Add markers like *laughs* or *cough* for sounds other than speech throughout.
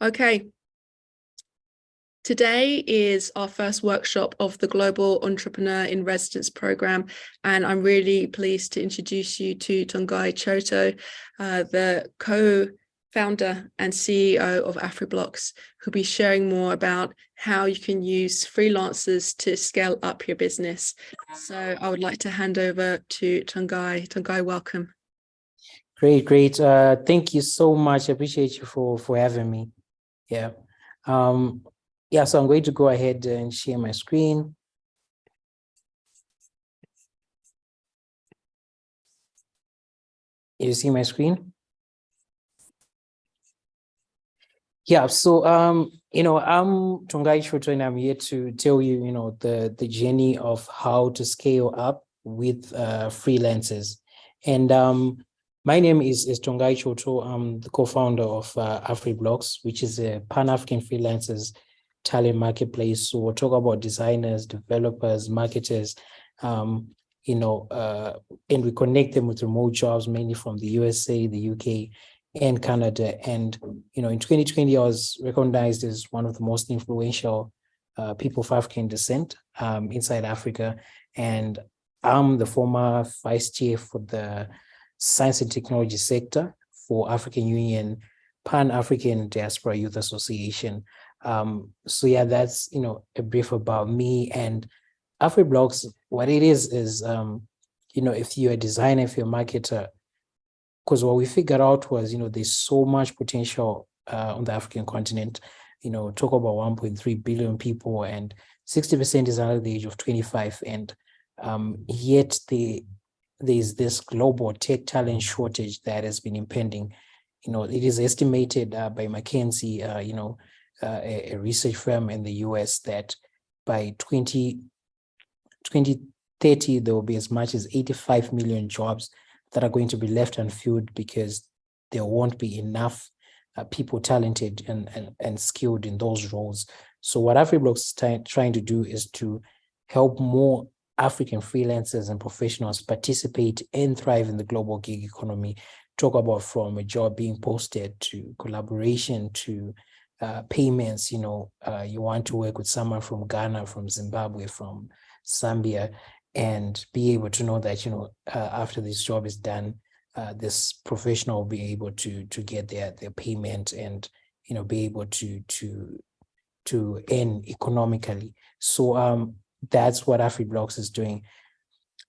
Okay. Today is our first workshop of the Global Entrepreneur in Residence program, and I'm really pleased to introduce you to Tongai Choto, uh, the co-founder and CEO of AfriBlocks, who'll be sharing more about how you can use freelancers to scale up your business. So I would like to hand over to Tongai. Tongai, welcome. Great, great. Uh, thank you so much. I appreciate you for, for having me. Yeah. Um, yeah, so I'm going to go ahead and share my screen. You see my screen? Yeah, so um, you know, I'm Tongai Choto and I'm here to tell you, you know, the the journey of how to scale up with uh, freelancers. And um, my name is, is Tongai Choto. I'm the co-founder of uh, AfriBlocks, which is a Pan-African freelancers talent marketplace. So we'll talk about designers, developers, marketers, um, you know, uh, and we connect them with remote jobs, mainly from the USA, the UK, and Canada. And, you know, in 2020, I was recognized as one of the most influential uh, people of African descent um, inside Africa. And I'm the former vice chair for the science and technology sector for African Union Pan-African Diaspora Youth Association. Um, so yeah, that's, you know, a brief about me and AfriBlocks. What it is, is, um, you know, if you're a designer, if you're a marketer, because what we figured out was, you know, there's so much potential uh, on the African continent, you know, talk about 1.3 billion people and 60% is under the age of 25. And um, yet the, there's this global tech talent shortage that has been impending. You know, it is estimated uh, by McKinsey, uh, you know, uh, a, a, research firm in the US that by 20, 2030, there will be as much as 85 million jobs that are going to be left unfilled because there won't be enough uh, people talented and, and, and skilled in those roles. So what AfriBlocks is trying to do is to help more African freelancers and professionals participate and thrive in the global gig economy. Talk about from a job being posted to collaboration to uh, payments, you know, uh, you want to work with someone from Ghana, from Zimbabwe, from Zambia, and be able to know that, you know, uh, after this job is done, uh, this professional will be able to to get their their payment and, you know, be able to to to earn economically. So um, that's what AfriBlocks is doing.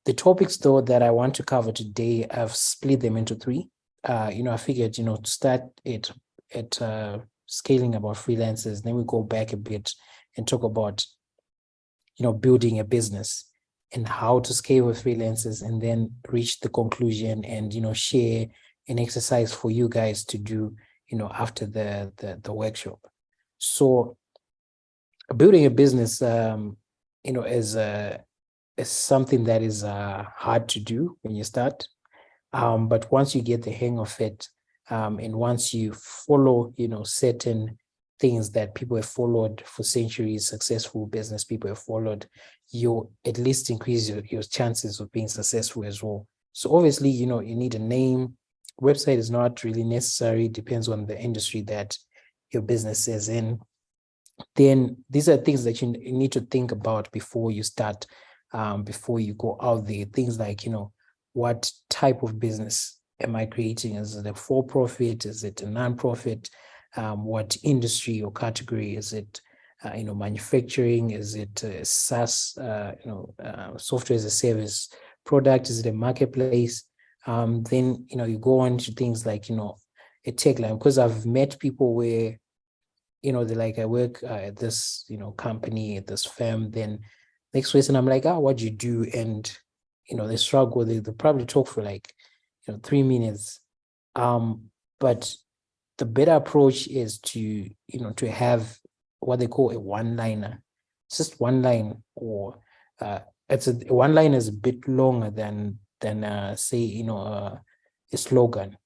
The topics though that I want to cover today, I've split them into three. Uh, you know, I figured, you know, to start it at uh, scaling about freelancers, then we go back a bit and talk about, you know, building a business and how to scale with freelancers and then reach the conclusion and, you know, share an exercise for you guys to do, you know, after the, the, the workshop. So building a business, um, you know, is, uh, is something that is uh, hard to do when you start. Um, but once you get the hang of it, um, and once you follow, you know, certain things that people have followed for centuries, successful business people have followed, you at least increase your, your chances of being successful as well. So obviously, you know, you need a name. Website is not really necessary, depends on the industry that your business is in. Then these are things that you need to think about before you start, um, before you go out there. Things like, you know, what type of business am I creating? Is it a for-profit? Is it a non-profit? Um, what industry or category is it? Uh, you know, manufacturing? Is it SaaS? Uh, you know, uh, software as a service product? Is it a marketplace? Um, then you know, you go on to things like you know, a tagline because I've met people where you know, they're like, I work uh, at this, you know, company, at this firm, then next person, I'm like, oh, what do you do? And, you know, they struggle, they, they probably talk for like you know, three minutes. Um, but the better approach is to, you know, to have what they call a one-liner. Just one line or uh, it's a one line is a bit longer than than uh, say, you know, uh, a slogan.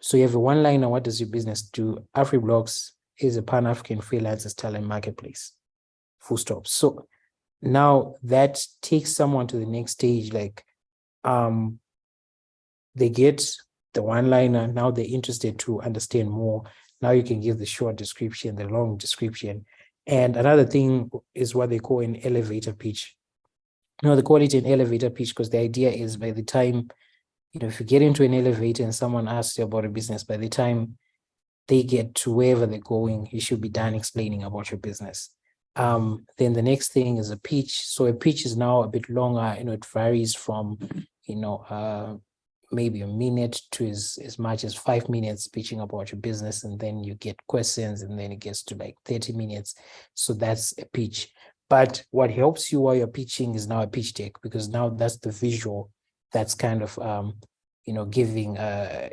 So you have a one liner, what does your business do? AfriBlocks is a Pan-African freelancers talent marketplace, full stop. So now that takes someone to the next stage, like um, they get the one liner, now they're interested to understand more. Now you can give the short description, the long description. And another thing is what they call an elevator pitch. Know, they call it an elevator pitch because the idea is by the time, you know, if you get into an elevator and someone asks you about a business, by the time they get to wherever they're going, you should be done explaining about your business. Um, then the next thing is a pitch. So a pitch is now a bit longer, you know, it varies from, you know, uh, maybe a minute to as, as much as five minutes pitching about your business. And then you get questions and then it gets to like 30 minutes. So that's a pitch. But what helps you while you're pitching is now a pitch deck because now that's the visual that's kind of, um, you know, giving, uh,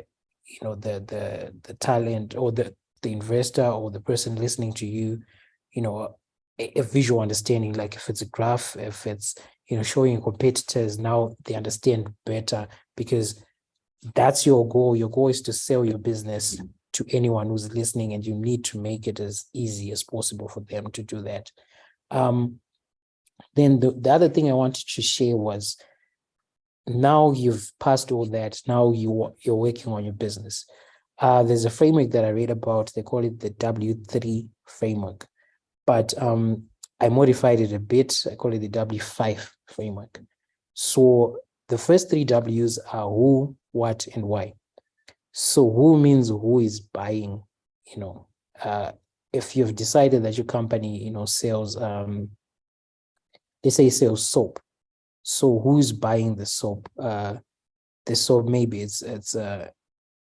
you know, the, the, the talent or the, the investor or the person listening to you, you know, a, a visual understanding, like if it's a graph, if it's, you know, showing competitors, now they understand better because that's your goal. Your goal is to sell your business to anyone who's listening and you need to make it as easy as possible for them to do that. Um, then the, the other thing I wanted to share was now you've passed all that, now you, you're working on your business. Uh, there's a framework that I read about, they call it the W3 framework, but um, I modified it a bit, I call it the W5 framework. So the first three W's are who, what, and why. So who means who is buying, you know, uh, if you've decided that your company, you know, sells, um, they say sells soap. So who's buying the soap? Uh, the soap maybe it's it's uh,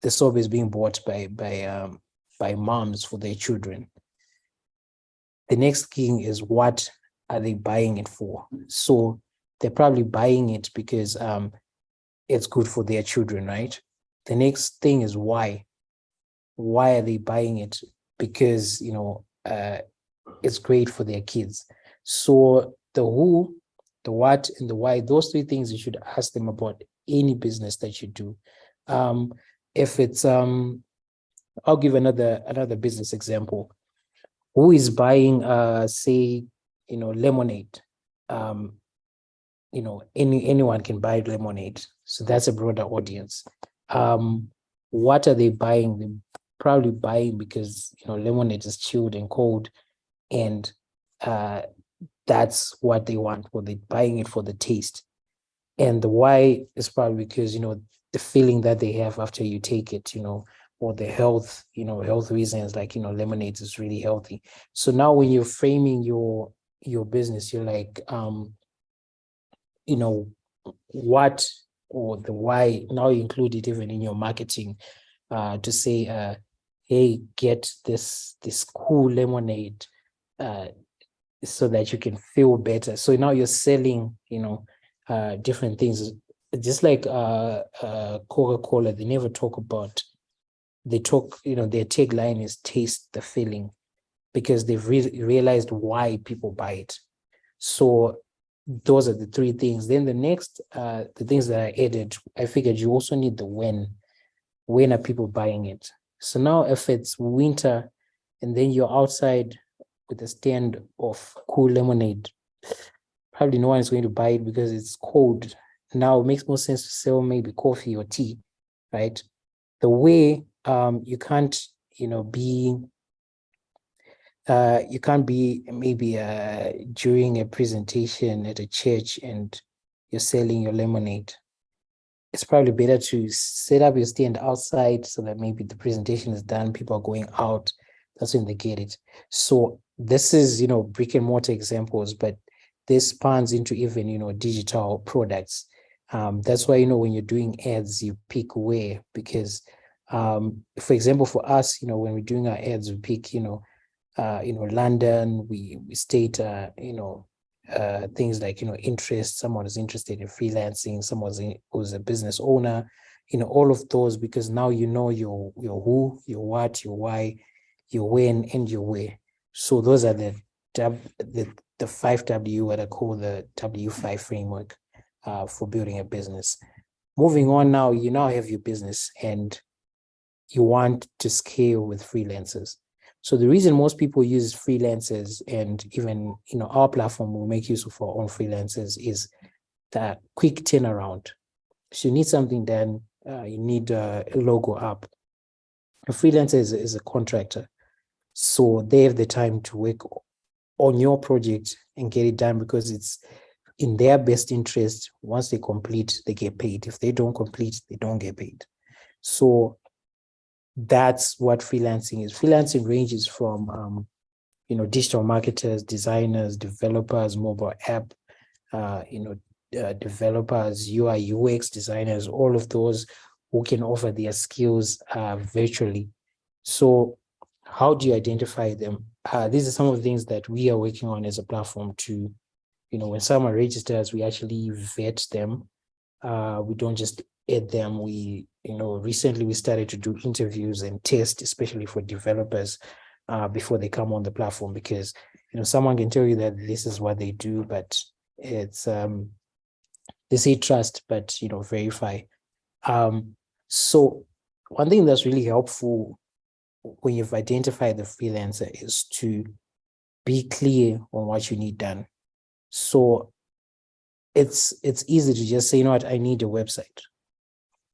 the soap is being bought by by um, by moms for their children. The next thing is what are they buying it for? So they're probably buying it because um, it's good for their children, right? The next thing is why. Why are they buying it? Because, you know, uh, it's great for their kids. So the who, the what, and the why, those three things you should ask them about any business that you do. Um, if it's, um, I'll give another another business example. Who is buying, uh, say, you know, lemonade? Um, you know, any anyone can buy lemonade. So that's a broader audience. Um, what are they buying? They're probably buying because you know lemonade is chilled and cold, and uh, that's what they want. Or they're buying it for the taste, and the why is probably because you know the feeling that they have after you take it. You know, or the health, you know, health reasons like you know lemonade is really healthy. So now when you're framing your your business, you're like, um, you know, what or the why, now you include it even in your marketing uh, to say, uh, hey, get this, this cool lemonade uh, so that you can feel better. So now you're selling, you know, uh, different things. Just like uh, uh, Coca-Cola, they never talk about, they talk, you know, their tagline is taste the feeling because they've re realized why people buy it. So those are the three things. Then the next, uh, the things that I added, I figured you also need the when. When are people buying it? So now if it's winter and then you're outside with a stand of cool lemonade, probably no one is going to buy it because it's cold. Now it makes more sense to sell maybe coffee or tea, right? The way um, you can't, you know, be uh, you can't be maybe uh, during a presentation at a church and you're selling your lemonade. It's probably better to set up your stand outside so that maybe the presentation is done, people are going out, that's when they get it. So this is, you know, brick and mortar examples, but this spans into even, you know, digital products. Um, that's why, you know, when you're doing ads, you pick where, because, um, for example, for us, you know, when we're doing our ads, we pick, you know, uh, you know, London, we, we state, uh, you know, uh, things like, you know, interest, someone is interested in freelancing, someone who's a business owner, you know, all of those, because now you know your, your who, your what, your why, your when, and your where. So those are the, the, the five W, what I call the W5 framework uh, for building a business. Moving on now, you now have your business and you want to scale with freelancers. So the reason most people use freelancers and even, you know, our platform will make use of our own freelancers is that quick turnaround. So you need something done, uh, you need a logo up. a freelancer is, is a contractor. So they have the time to work on your project and get it done because it's in their best interest. Once they complete, they get paid. If they don't complete, they don't get paid. So that's what freelancing is. Freelancing ranges from, um, you know, digital marketers, designers, developers, mobile app, uh, you know, uh, developers, UI, UX designers, all of those who can offer their skills uh, virtually. So how do you identify them? Uh, these are some of the things that we are working on as a platform to, you know, when someone registers, we actually vet them. Uh, we don't just add them. We, you know, recently we started to do interviews and test, especially for developers uh, before they come on the platform, because, you know, someone can tell you that this is what they do, but it's, um, they say trust, but, you know, verify. Um, so one thing that's really helpful when you've identified the freelancer is to be clear on what you need done. So it's it's easy to just say, you know what, I need a website,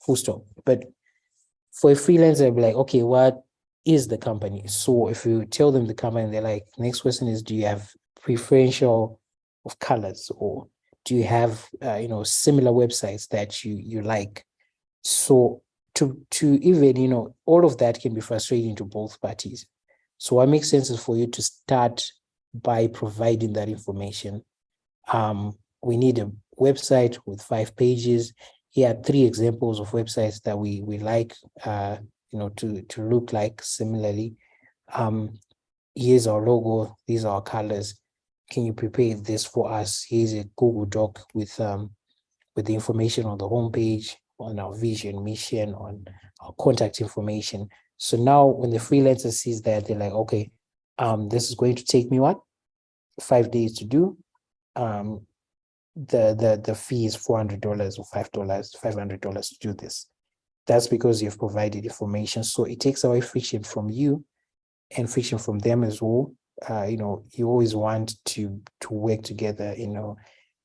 full stop. But for a freelancer, I'd be like, okay, what is the company? So if you tell them the company, they're like, next question is, do you have preferential of colors or do you have, uh, you know, similar websites that you you like? So to to even you know all of that can be frustrating to both parties. So what makes sense is for you to start by providing that information. Um we need a website with five pages. Here are three examples of websites that we we like uh you know to to look like similarly. Um here's our logo. These are our colors. Can you prepare this for us? Here's a google doc with um with the information on the home page on our vision, mission, on our contact information. So now when the freelancer sees that, they're like, okay, um, this is going to take me what? Five days to do. Um, the the the fee is four hundred dollars or five dollars, five hundred dollars to do this. That's because you've provided information. So it takes away friction from you and friction from them as well. Uh, you know, you always want to to work together, you know,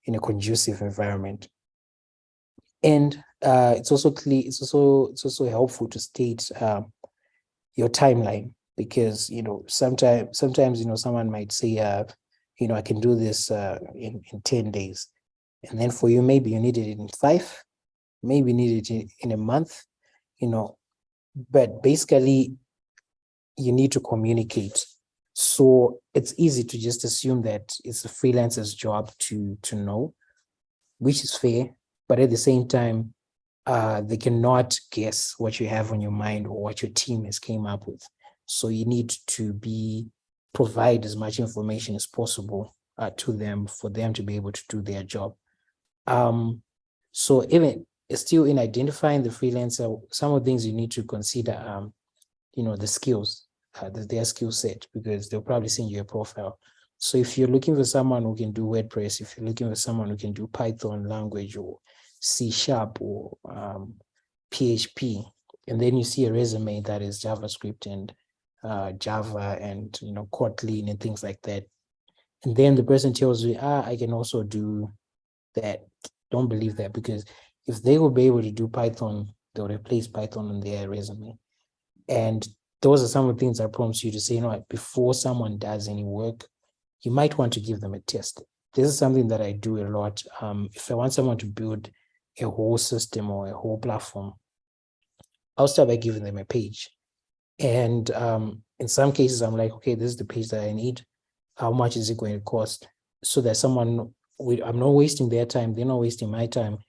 in a conducive environment. And uh, it's also clear, it's also it's also helpful to state um, your timeline because you know sometimes sometimes you know someone might say uh, you know I can do this uh, in in ten days, and then for you maybe you need it in five, maybe you need it in, in a month, you know, but basically you need to communicate. So it's easy to just assume that it's a freelancer's job to to know, which is fair but at the same time, uh, they cannot guess what you have on your mind or what your team has came up with. So you need to be provide as much information as possible uh, to them for them to be able to do their job. Um, so even still in identifying the freelancer, some of the things you need to consider, um, you know, the skills, uh, the, their skill set, because they'll probably send you a profile. So if you're looking for someone who can do WordPress, if you're looking for someone who can do Python language or C sharp or um, PHP, and then you see a resume that is JavaScript and uh, Java and you know Kotlin and things like that, and then the person tells you, ah, I can also do that. Don't believe that because if they will be able to do Python, they'll replace Python on their resume, and those are some of the things I promise you to say, you know, before someone does any work, you might want to give them a test. This is something that I do a lot. Um, if I want someone to build a whole system or a whole platform, I'll start by giving them a page. And um, in some cases, I'm like, okay, this is the page that I need. How much is it going to cost? So that someone, I'm not wasting their time, they're not wasting my time.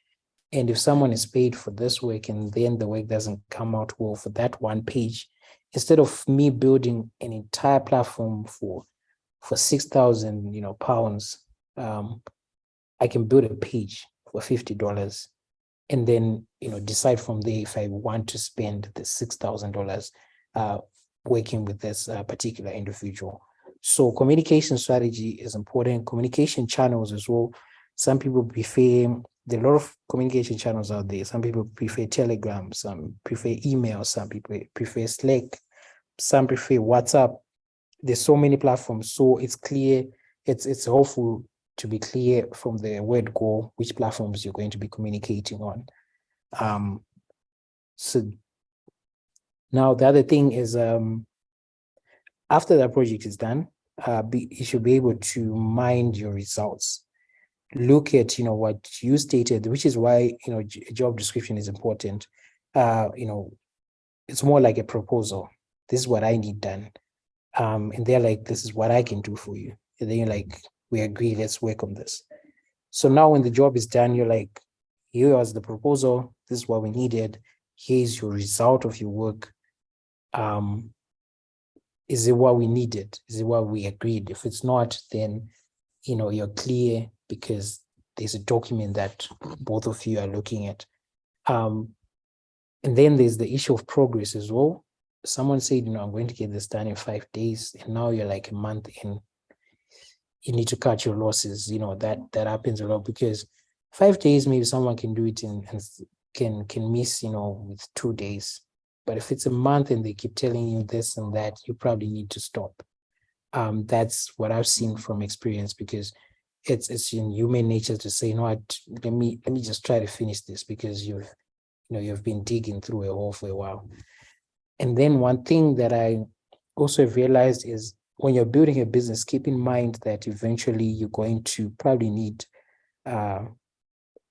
And if someone is paid for this work and then the work doesn't come out well for that one page, instead of me building an entire platform for for 6,000 you know, pounds, um, I can build a page for $50 and then you know decide from there if I want to spend the six thousand dollars uh, working with this uh, particular individual. So communication strategy is important. Communication channels as well. Some people prefer there are a lot of communication channels out there. Some people prefer Telegram, some prefer email, some people prefer Slack, some prefer WhatsApp. There's so many platforms, so it's clear. It's it's helpful to be clear from the word go which platforms you're going to be communicating on. Um, so Now, the other thing is, um, after that project is done, uh, be, you should be able to mind your results. Look at, you know, what you stated, which is why, you know, job description is important. Uh, you know, it's more like a proposal. This is what I need done. Um, and they're like, this is what I can do for you. And then you're like, we agree, let's work on this. So now when the job is done, you're like, here was the proposal, this is what we needed, here's your result of your work. Um, is it what we needed? Is it what we agreed? If it's not, then you know you're clear because there's a document that both of you are looking at. Um, and then there's the issue of progress as well. Someone said, you know, I'm going to get this done in five days, and now you're like a month in. You need to cut your losses. You know that that happens a lot because five days maybe someone can do it and can can miss you know with two days but if it's a month and they keep telling you this and that, you probably need to stop. Um, that's what I've seen from experience because it's it's in human nature to say, you know what, let me let me just try to finish this because you've you know you've been digging through a hole for a while. And then one thing that I also realized is when you're building a business, keep in mind that eventually you're going to probably need uh,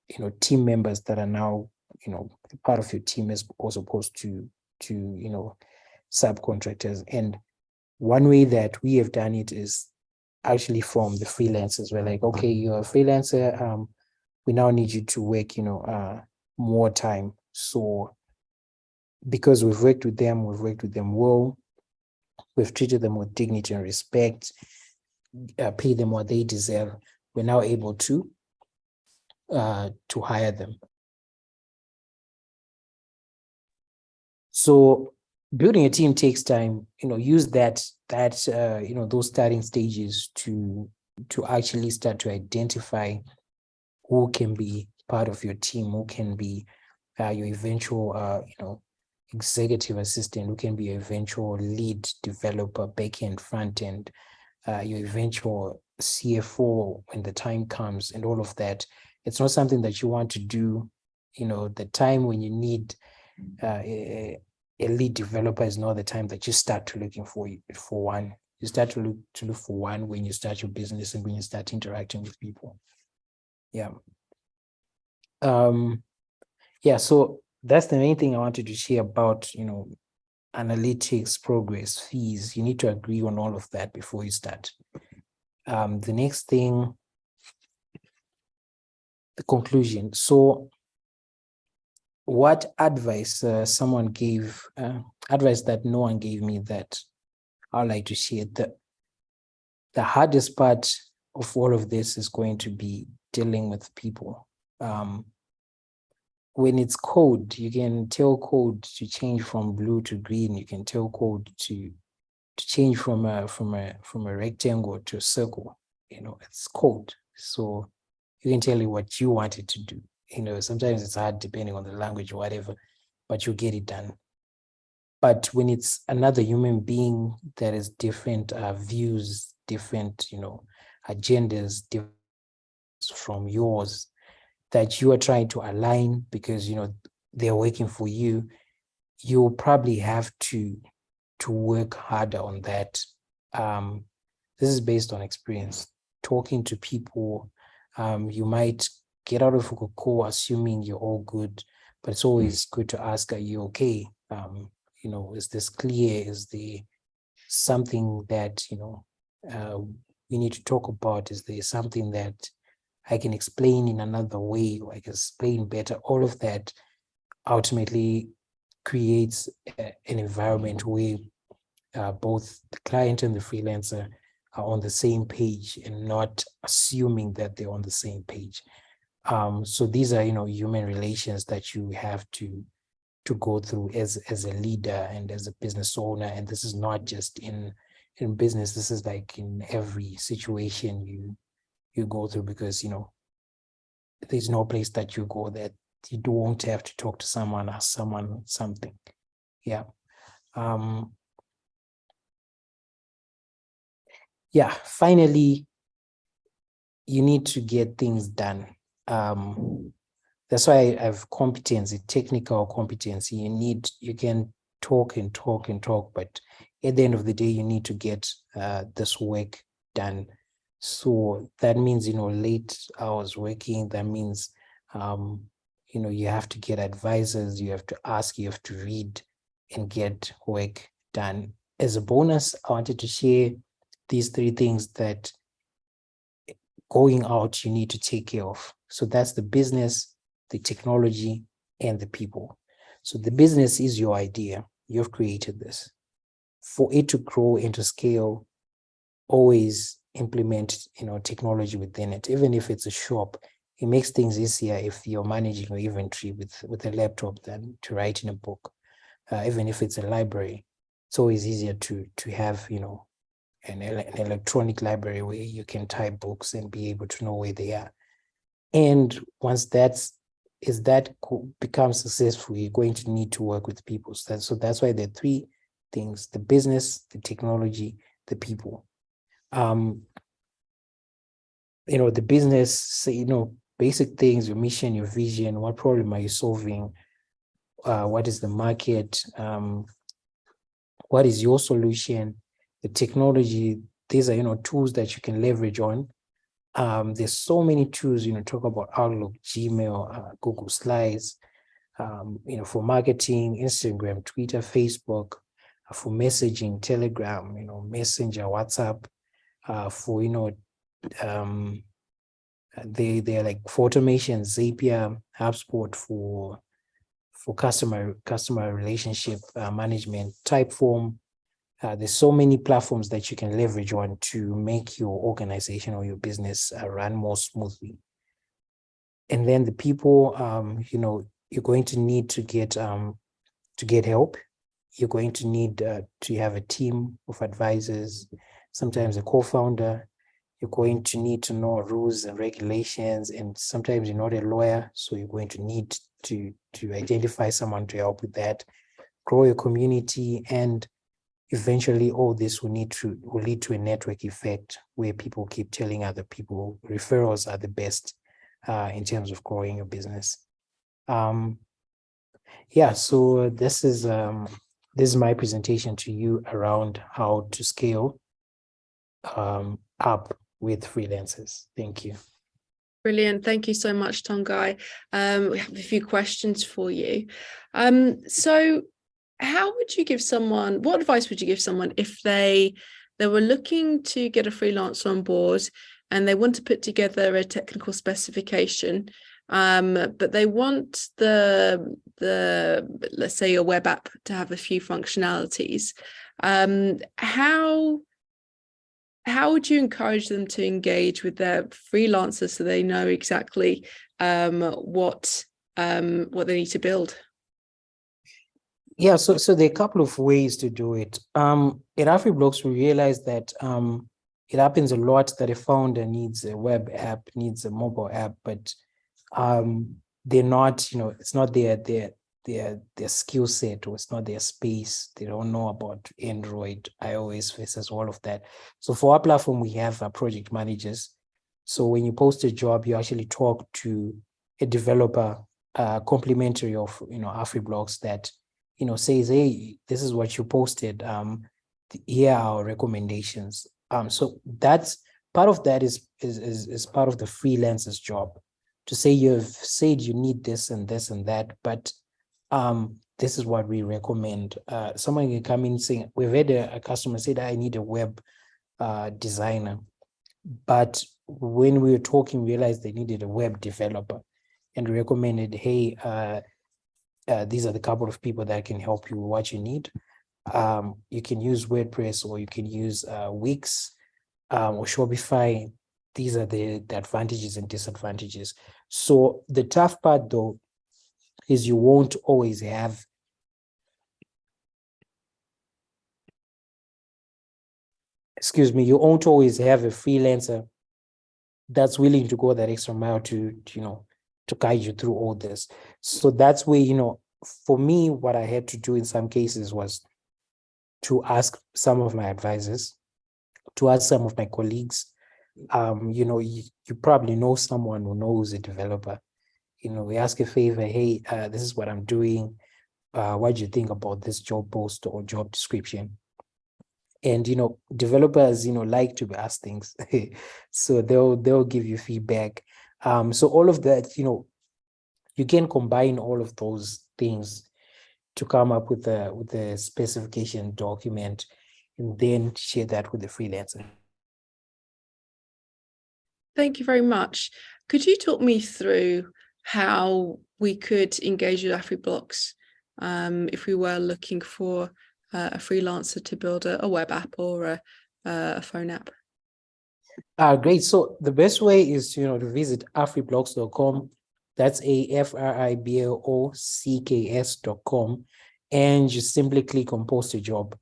you know team members that are now you know part of your team as opposed to to you know subcontractors. And one way that we have done it is actually from the freelancers. We're like okay you're a freelancer um we now need you to work you know uh more time. So because we've worked with them we've worked with them well we've treated them with dignity and respect uh, pay them what they deserve. We're now able to uh to hire them. So building a team takes time, you know, use that, that, uh, you know, those starting stages to, to actually start to identify who can be part of your team, who can be uh, your eventual, uh, you know, executive assistant, who can be your eventual lead developer, backend, front end, uh, your eventual CFO when the time comes and all of that. It's not something that you want to do, you know, the time when you need uh, a, a lead developer is not the time that you start to looking for for one. You start to look to look for one when you start your business and when you start interacting with people. Yeah. Um, yeah, so that's the main thing I wanted to share about, you know, analytics, progress, fees. You need to agree on all of that before you start. Um, the next thing, the conclusion. So what advice uh, someone gave, uh, advice that no one gave me that I'd like to share. The, the hardest part of all of this is going to be dealing with people. Um, when it's code, you can tell code to change from blue to green. You can tell code to to change from a from a from a rectangle to a circle. You know, it's code. So you can tell it what you want it to do you know, sometimes it's hard depending on the language or whatever, but you get it done. But when it's another human being that has different uh, views, different, you know, agendas different from yours that you are trying to align because, you know, they're working for you, you'll probably have to to work harder on that. Um, this is based on experience. Talking to people, um, you might get out of a call assuming you're all good, but it's always good to ask, are you okay? Um, you know, is this clear? Is the something that, you know, uh, we need to talk about? Is there something that I can explain in another way or I can explain better? All of that ultimately creates a, an environment where uh, both the client and the freelancer are on the same page and not assuming that they're on the same page. Um, so these are, you know, human relations that you have to to go through as as a leader and as a business owner. And this is not just in in business. This is like in every situation you you go through because you know there's no place that you go that you don't have to talk to someone, ask someone something. Yeah. Um, yeah. Finally, you need to get things done um, that's why I have competency, technical competency. You need, you can talk and talk and talk, but at the end of the day, you need to get uh, this work done. So that means, you know, late hours working, that means, um, you know, you have to get advisors, you have to ask, you have to read and get work done. As a bonus, I wanted to share these three things that going out you need to take care of. So that's the business, the technology, and the people. So the business is your idea. You've created this. For it to grow into scale, always implement you know technology within it. Even if it's a shop, it makes things easier if you're managing your inventory with with a laptop than to write in a book. Uh, even if it's a library, it's always easier to to have you know an, an electronic library where you can type books and be able to know where they are. And once that's is that becomes successful, you're going to need to work with people. So that's, so that's why are three things, the business, the technology, the people. Um, you know, the business, you know, basic things, your mission, your vision, what problem are you solving? Uh, what is the market? Um, what is your solution? The technology, these are, you know, tools that you can leverage on um, there's so many tools, you know, talk about Outlook, Gmail, uh, Google Slides, um, you know, for marketing, Instagram, Twitter, Facebook, uh, for messaging, Telegram, you know, Messenger, WhatsApp, uh, for, you know, um, they, they're like for automation, Zapier, HubSpot for, for customer, customer relationship uh, management, Typeform, uh, there's so many platforms that you can leverage on to make your organization or your business uh, run more smoothly. And then the people, um, you know, you're going to need to get um, to get help. You're going to need uh, to have a team of advisors, sometimes a co-founder. You're going to need to know rules and regulations, and sometimes you're not a lawyer, so you're going to need to to identify someone to help with that. Grow your community and eventually all this will need to will lead to a network effect where people keep telling other people referrals are the best uh, in terms of growing your business. Um, yeah, so this is um, this is my presentation to you around how to scale um, up with freelancers. Thank you. Brilliant. Thank you so much, Tongai. Um, we have a few questions for you. Um, so how would you give someone what advice would you give someone if they they were looking to get a freelancer on board and they want to put together a technical specification um, but they want the the let's say a web app to have a few functionalities um, how how would you encourage them to engage with their freelancers so they know exactly um, what um, what they need to build yeah, so so there are a couple of ways to do it. Um, at AfriBlocks, we realized that um, it happens a lot that a founder needs a web app, needs a mobile app, but um, they're not, you know, it's not their their their their skill set or it's not their space. They don't know about Android, iOS versus all of that. So for our platform, we have uh, project managers. So when you post a job, you actually talk to a developer, uh, complimentary of you know AfriBlocks that you know, says, hey, this is what you posted. Um, here are our recommendations. Um, so that's part of that is, is, is, is part of the freelancer's job to say you've said you need this and this and that, but um, this is what we recommend. Uh, someone can come in saying, we've had a, a customer said, I need a web uh, designer. But when we were talking, we realized they needed a web developer and recommended, hey, uh, uh, these are the couple of people that can help you with what you need. Um, you can use WordPress or you can use uh, Wix um, or Shopify. These are the, the advantages and disadvantages. So the tough part though is you won't always have excuse me, you won't always have a freelancer that's willing to go that extra mile to, you know, to guide you through all this. So that's where, you know, for me, what I had to do in some cases was to ask some of my advisors, to ask some of my colleagues, um, you know, you, you probably know someone who knows a developer. You know, we ask a favor, hey, uh, this is what I'm doing. uh, what do you think about this job post or job description? And you know, developers, you know, like to be asked things, *laughs* so they'll they'll give you feedback. Um, so all of that, you know, you can combine all of those things to come up with a with a specification document, and then share that with the freelancer. Thank you very much. Could you talk me through how we could engage with AfriBlocks um, if we were looking for uh, a freelancer to build a, a web app or a, a phone app? Uh, great. So the best way is, you know, to visit afriblocks.com. That's a F R I B L O C K S dot com. And you simply click on post a job.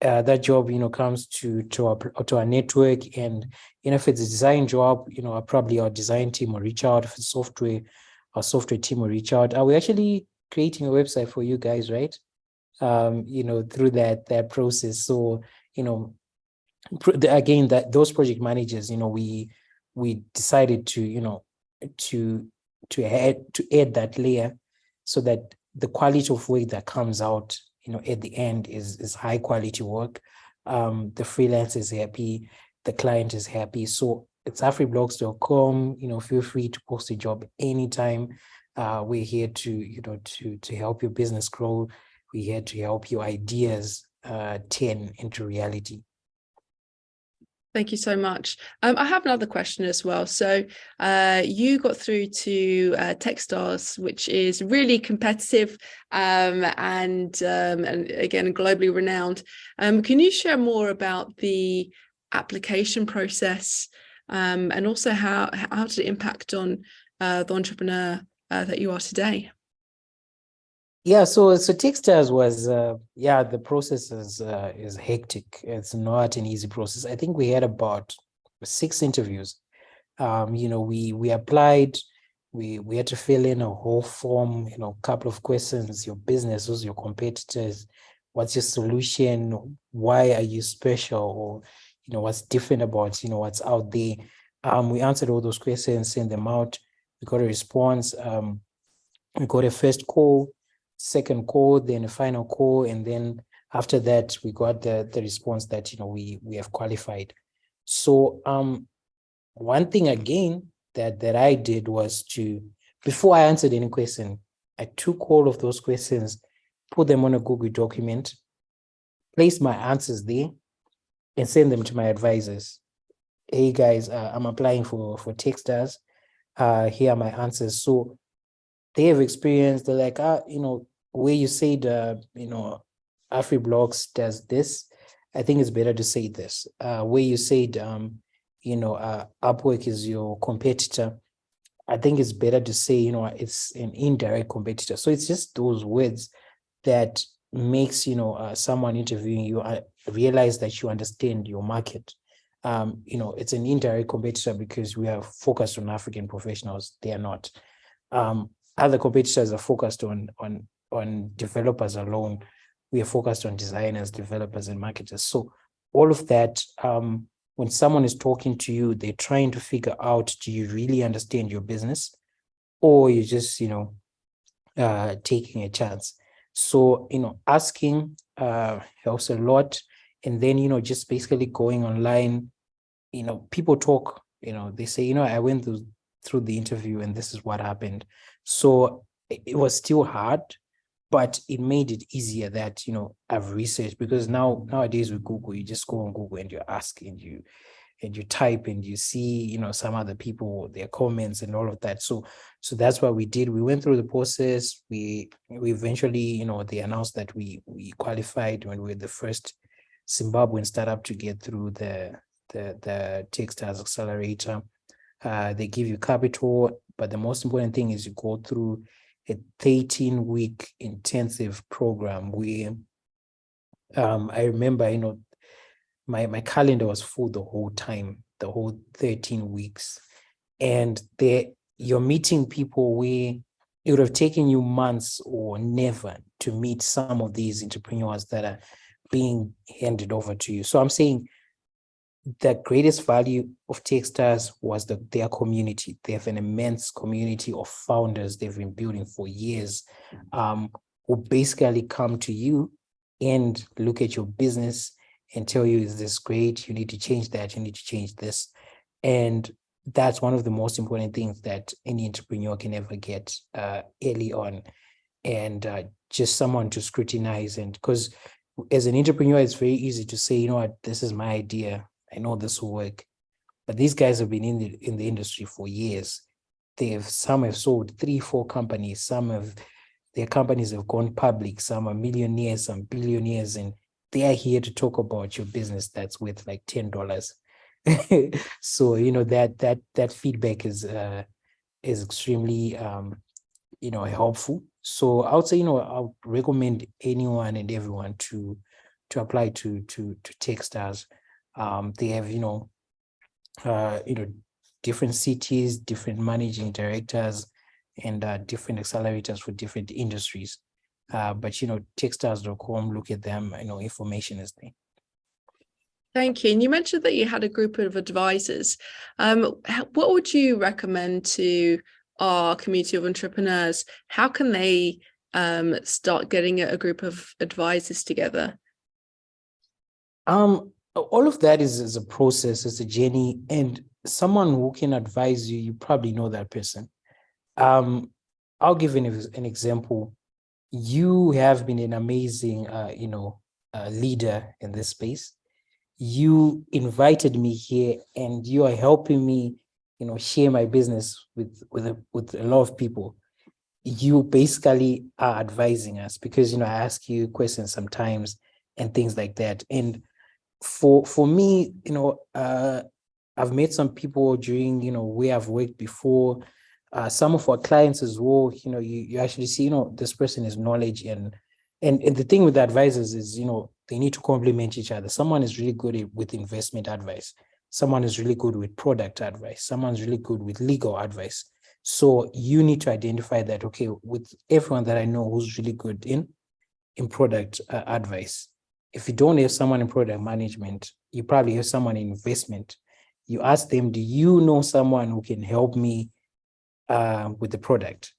Uh, that job, you know, comes to to our to our network, and you know, if it's a design job, you know, probably our design team will reach out. If it's software, our software team will reach out. Are we actually creating a website for you guys, right? Um, you know, through that that process. So, you know, again, that those project managers, you know, we we decided to, you know, to to add to add that layer so that the quality of work that comes out, you know, at the end is is high quality work. Um, the freelance is happy, the client is happy. So it's afriblocks.com, you know, feel free to post a job anytime. Uh, we're here to, you know, to, to help your business grow. We're here to help your ideas uh, turn into reality. Thank you so much. Um, I have another question as well. So uh, you got through to uh, Techstars, which is really competitive um, and, um, and again, globally renowned. Um, can you share more about the application process um, and also how, how did it impact on uh, the entrepreneur uh, that you are today? Yeah, so so Techstars was uh, yeah the process is uh, is hectic. It's not an easy process. I think we had about six interviews. Um, you know, we we applied, we we had to fill in a whole form. You know, a couple of questions: your business, who's your competitors, what's your solution, why are you special, or you know what's different about you know what's out there. Um, we answered all those questions, sent them out we got a response. Um, we got a first call, second call, then a final call, and then after that we got the the response that you know we we have qualified. So um, one thing again that that I did was to before I answered any question, I took all of those questions, put them on a Google document, placed my answers there, and send them to my advisors. Hey guys, uh, I'm applying for for Techstars uh, here are my answers. So they have experienced, they're like, ah, you know, where you said, uh, you know, AfriBlocks does this, I think it's better to say this. Uh, where you said, um, you know, uh, Upwork is your competitor, I think it's better to say, you know, it's an indirect competitor. So it's just those words that makes, you know, uh, someone interviewing you uh, realize that you understand your market um, you know, it's an indirect competitor because we are focused on African professionals. They are not. Um, other competitors are focused on on on developers alone. We are focused on designers, developers, and marketers. So all of that, um, when someone is talking to you, they're trying to figure out, do you really understand your business? Or you're just, you know, uh, taking a chance. So, you know, asking uh, helps a lot and then you know just basically going online you know people talk you know they say you know i went through through the interview and this is what happened. So it was still hard but it made it easier that you know i've researched because now nowadays with google you just go on google and you ask and you and you type and you see you know some other people their comments and all of that. So so that's what we did. We went through the process. We we eventually you know they announced that we we qualified when we were the first Zimbabwean startup to get through the the the Techstars accelerator. Uh, they give you capital, but the most important thing is you go through a 13 week intensive program where um, I remember, you know, my, my calendar was full the whole time, the whole 13 weeks. And you're meeting people where it would have taken you months or never to meet some of these entrepreneurs that are being handed over to you. So I'm saying the greatest value of Techstars was the, their community. They have an immense community of founders they've been building for years, um, will basically come to you and look at your business and tell you, is this great? You need to change that. You need to change this. And that's one of the most important things that any entrepreneur can ever get uh, early on. And uh, just someone to scrutinize. And because as an entrepreneur, it's very easy to say, you know what, this is my idea. I know this will work. But these guys have been in the in the industry for years. They have some have sold three, four companies, some have their companies have gone public, some are millionaires, some billionaires, and they are here to talk about your business that's worth like ten dollars. *laughs* so you know that that that feedback is uh is extremely um you know helpful so i would say you know i would recommend anyone and everyone to to apply to to to techstars um they have you know uh you know different cities different managing directors and uh, different accelerators for different industries uh but you know techstars.com look at them you know information is there Thank you. And you mentioned that you had a group of advisors. Um, what would you recommend to our community of entrepreneurs? How can they um, start getting a group of advisors together? Um, all of that is, is a process, it's a journey, and someone who can advise you, you probably know that person. Um, I'll give an, an example. You have been an amazing, uh, you know, uh, leader in this space you invited me here and you are helping me, you know, share my business with, with, a, with a lot of people. You basically are advising us because, you know, I ask you questions sometimes and things like that. And for, for me, you know, uh, I've met some people during, you know, where I've worked before, uh, some of our clients as well, you know, you, you actually see, you know, this person is knowledge and, and, and the thing with the advisors is, you know, they need to complement each other. Someone is really good with investment advice. Someone is really good with product advice. Someone's really good with legal advice. So you need to identify that, okay, with everyone that I know who's really good in, in product uh, advice. If you don't have someone in product management, you probably have someone in investment. You ask them, do you know someone who can help me uh, with the product?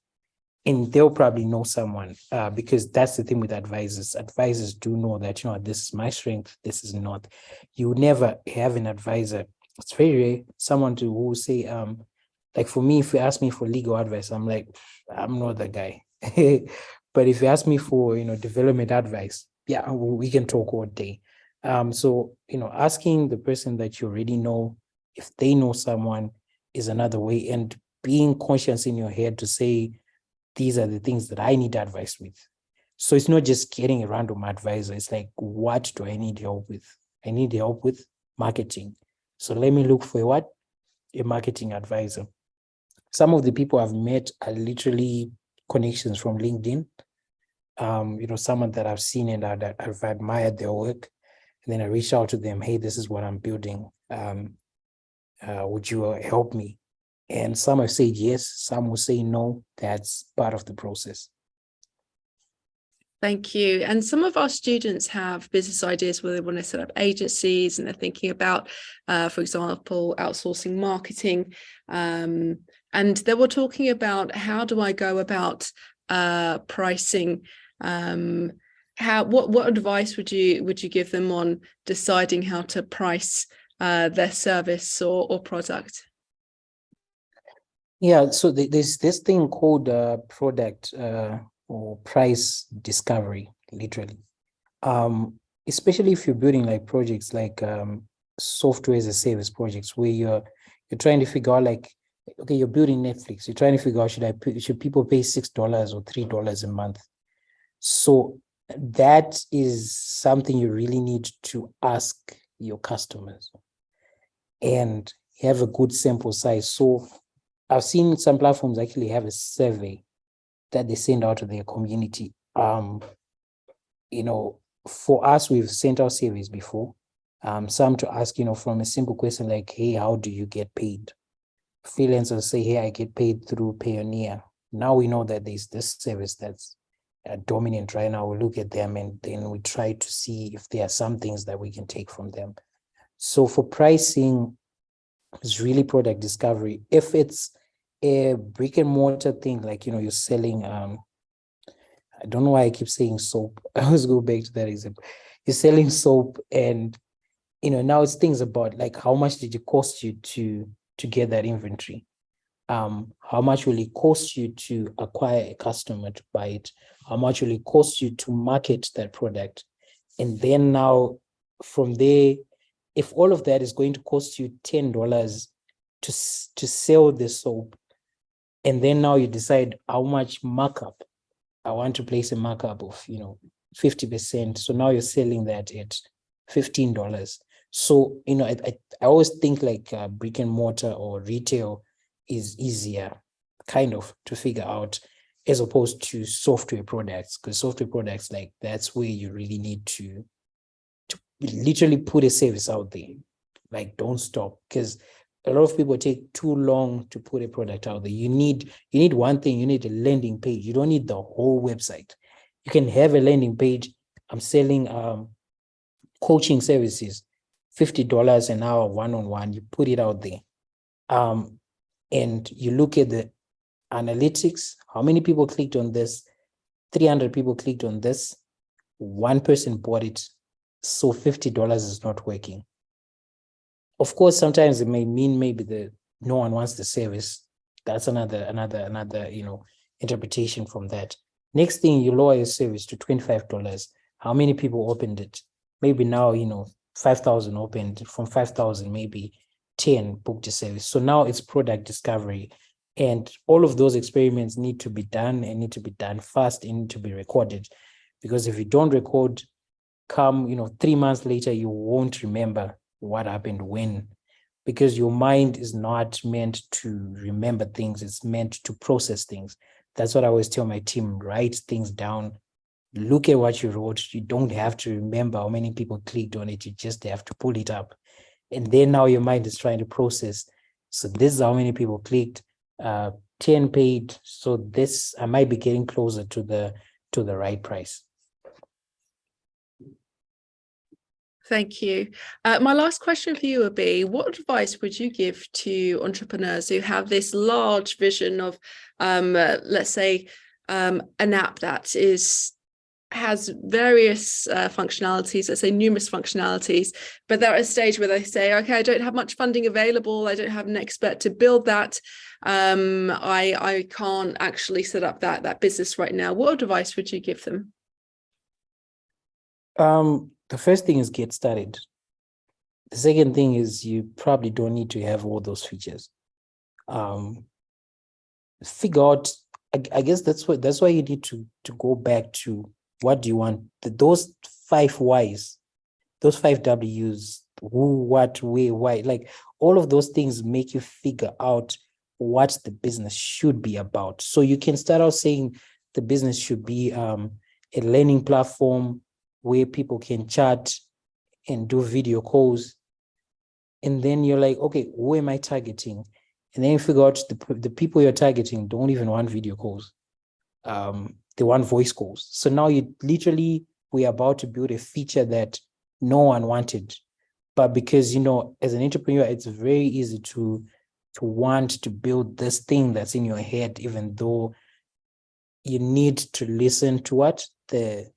and they'll probably know someone uh, because that's the thing with advisors. Advisors do know that, you know, this is my strength, this is not. You never have an advisor. It's very rare, someone to who say, um, like for me, if you ask me for legal advice, I'm like, I'm not the guy. *laughs* but if you ask me for, you know, development advice, yeah, we can talk all day. Um, so, you know, asking the person that you already know, if they know someone is another way and being conscious in your head to say, these are the things that I need advice with. So it's not just getting a random advisor. It's like, what do I need help with? I need help with marketing. So let me look for what? A marketing advisor. Some of the people I've met are literally connections from LinkedIn. Um, you know, someone that I've seen and that I've admired their work. And then I reach out to them, hey, this is what I'm building. Um, uh, would you help me? And some have said yes, some will say no. That's part of the process. Thank you. And some of our students have business ideas where they want to set up agencies and they're thinking about, uh, for example, outsourcing marketing. Um, and they were talking about how do I go about uh, pricing? Um, how what what advice would you would you give them on deciding how to price uh, their service or, or product? Yeah, so there's this thing called uh, product uh, or price discovery, literally. Um, especially if you're building like projects like um, software as a service projects where you're you're trying to figure out like, okay, you're building Netflix. You're trying to figure out should I should people pay six dollars or three dollars a month? So that is something you really need to ask your customers and have a good sample size. So I've seen some platforms actually have a survey that they send out to their community. Um, you know, for us, we've sent out surveys before. Um, some to ask, you know, from a simple question like, hey, how do you get paid? Freelancers say, hey, I get paid through Payoneer. Now we know that there's this service that's dominant right now. We look at them and then we try to see if there are some things that we can take from them. So for pricing, it's really product discovery. If it's a brick and mortar thing, like, you know, you're selling um, I don't know why I keep saying soap. *laughs* I always go back to that example. You're selling soap and you know now it's things about like how much did it cost you to to get that inventory? Um, how much will it cost you to acquire a customer to buy it? How much will it cost you to market that product? And then now from there, if all of that is going to cost you $10 to, to sell the soap, and then now you decide how much markup I want to place a markup of, you know, 50%. So now you're selling that at $15. So, you know, I, I, I always think like uh, brick and mortar or retail is easier kind of to figure out as opposed to software products because software products like that's where you really need to to literally put a service out there. Like don't stop because a lot of people take too long to put a product out there. You need you need one thing you need a landing page. You don't need the whole website. You can have a landing page. I'm selling um coaching services $50 an hour one-on-one. You put it out there. Um and you look at the analytics, how many people clicked on this? 300 people clicked on this. One person bought it. So $50 is not working. Of course, sometimes it may mean maybe the no one wants the service. That's another, another, another, you know, interpretation from that. Next thing you lower your service to $25. How many people opened it? Maybe now, you know, 5,000 opened from 5,000, maybe 10 booked a service. So now it's product discovery. And all of those experiments need to be done and need to be done fast and need to be recorded. Because if you don't record, come, you know, three months later, you won't remember what happened when. Because your mind is not meant to remember things, it's meant to process things. That's what I always tell my team, write things down, look at what you wrote. You don't have to remember how many people clicked on it, you just have to pull it up and then now your mind is trying to process so this is how many people clicked uh 10 paid so this i might be getting closer to the to the right price Thank you. Uh, my last question for you would be, what advice would you give to entrepreneurs who have this large vision of, um, uh, let's say, um, an app that is has various uh, functionalities, let's say numerous functionalities, but they're at a stage where they say, okay, I don't have much funding available. I don't have an expert to build that. Um, I, I can't actually set up that, that business right now. What advice would you give them? um the first thing is get started the second thing is you probably don't need to have all those features um figure out I, I guess that's what that's why you need to to go back to what do you want? Those five whys those five w's who what where why like all of those things make you figure out what the business should be about. So you can start out saying the business should be um, a learning platform where people can chat and do video calls. And then you're like okay who am i targeting? And then you figure out the, the people you're targeting don't even want video calls. Um they want voice calls. So now you literally we're about to build a feature that no one wanted. But because you know as an entrepreneur it's very easy to to want to build this thing that's in your head even though you need to listen to what the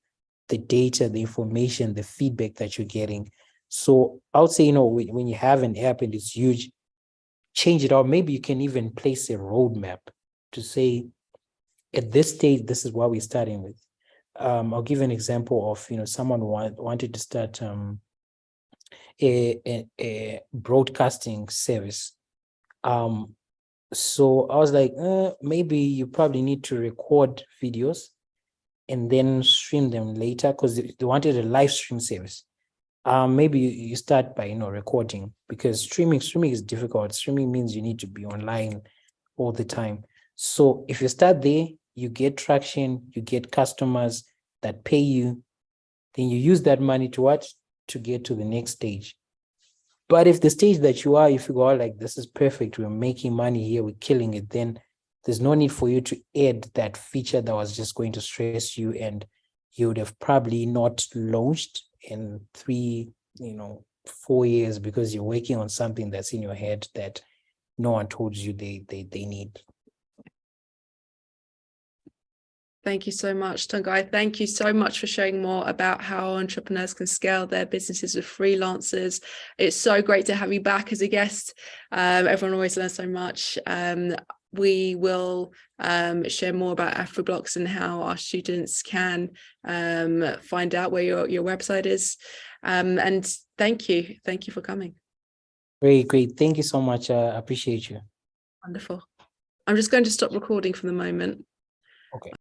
the data the information the feedback that you're getting. So i would say you know when, when you have an app and it's huge change it out. Maybe you can even place a roadmap to say at this stage this is what we're starting with. Um i'll give an example of you know someone want, wanted to start um a, a, a broadcasting service. Um so i was like uh, maybe you probably need to record videos and then stream them later because they, they wanted a live stream service. Um maybe you, you start by you know recording because streaming streaming is difficult. Streaming means you need to be online all the time. So if you start there you get traction you get customers that pay you then you use that money to what? To get to the next stage. But if the stage that you are if you go out like this is perfect we're making money here we're killing it then there's no need for you to add that feature that was just going to stress you and you would have probably not launched in three you know four years because you're working on something that's in your head that no one told you they they, they need Thank you so much, Tungai. Thank you so much for sharing more about how entrepreneurs can scale their businesses with freelancers. It's so great to have you back as a guest. Um, everyone always learns so much. Um, we will um, share more about AfroBlocks and how our students can um, find out where your, your website is. Um, and thank you. Thank you for coming. Great, great. Thank you so much. Uh, I appreciate you. Wonderful. I'm just going to stop recording for the moment. Okay.